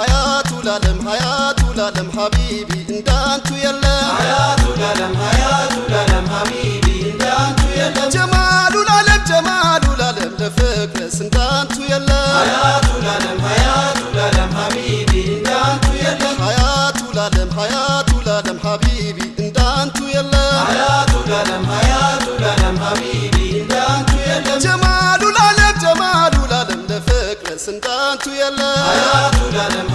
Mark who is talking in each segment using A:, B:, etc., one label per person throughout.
A: ሀያቱ ላለም ሀያቱ ላለም ሀቢቢ እንዳንቱ የለም
B: ሀያቱ ላለም ሀያቱ ላለም ሀቢቢ እንዳንቱ የለም
A: ጀማሉ ላለም ጀማሉ ላለም ለፍቅርስ እንዳንቱ የለም
B: ሀያቱ ላለም ሀያቱ ላለም ሀቢቢ እንዳንቱ የለም
A: ሀያቱ ላለም ሀያቱ ላለም ሀቢቢ እንዳንቱ የለም
B: ሀያቱ ላለም ሀያቱ ላለም ሀቢቢ እንዳንቱ የለም
A: ጀማሉ ላለም ጀማሉ ላለም ለፍቅርስ እንዳንቱ የለም
B: ሀያቱ ላለም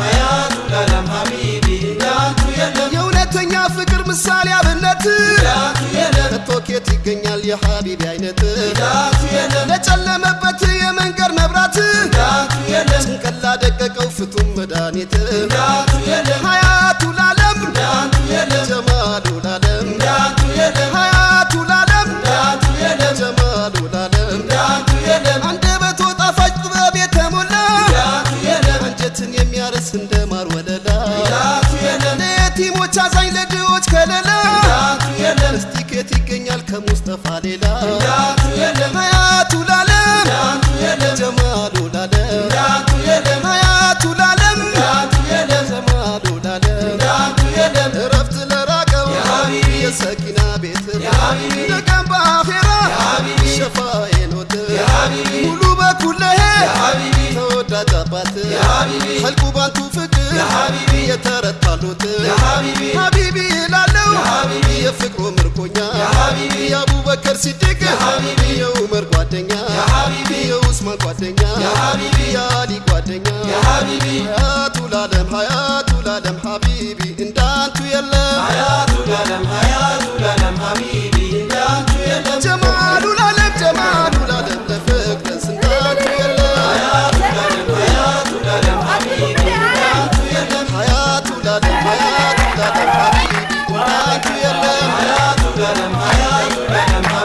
B: የለም
A: ከቶኬት ይገኛል የሀቢቢ አይነት ለጨለመበት የመንገድ መብራት ጭንቅላ ደቀቀው ፍቱም መድኃኒት ሀያቱ ላለም ጀማሉ ላለም ሀያቱ ላለም ጀማሉ ላለም አንደበቶ ጣፋጭ ጥበብ የተሞላ አንጀትን የሚያርስ እንደ ማር ወለላ ለየቲሞች አዛኝ ለድሆች ከለላ ከሙስጠፋ ሌላ
B: እንዳንቱ የለም
A: ሀያቱ ላለም
B: እንዳንቱ የለም
A: ጀማሉ ላለም
B: እንዳንቱ የለም
A: ሀያቱ ላለም
B: እንዳንቱ የለም
A: ጀማሉ ላለም
B: እንዳንቱ የለም
A: እረፍት ለራቀው
B: የሀቢቢ
A: የሰኪና ቤት
B: የሀቢቢ
A: ለቀን በአኼራ
B: የሀቢቢ
A: ሸፋዬ ኖት
B: የሀቢቢ
A: ሙሉ በኩለሄ
B: የሀቢቢ
A: ተወዳጅ አባት
B: የሀቢቢ
A: ኸልቁ ባንቱ ፍቅር
B: የሀቢቢ
A: የተረታሉት
B: አቡበከር
A: ሲዲቅ የኡመር
B: ጓደኛ
A: የኡስማን ጓደኛ
B: የአሊ
A: ጓደኛ ሀያቱ
B: ላለም
A: ሀያቱ ላለም
B: ሀቢቢ
A: እንዳንቱ የለም።
B: ሀያቱ
A: ላለም ሀያቱ
B: ላለም ሀቢቢ እንዳንቱ የለም። ጀማሉ ላለም ጀማሉ ላለም ለፍቅረን ስንዳንቱ የለም።
A: ሀያቱ ላለም ሀያቱ ላለም ሀቢቢ እንዳንቱ የለም።
B: ሀያቱ ላለም ሀያቱ ላለም ሀቢቢ እንዳንቱ የለም።
A: ሀያቱ ላለም Bam, bam, bam.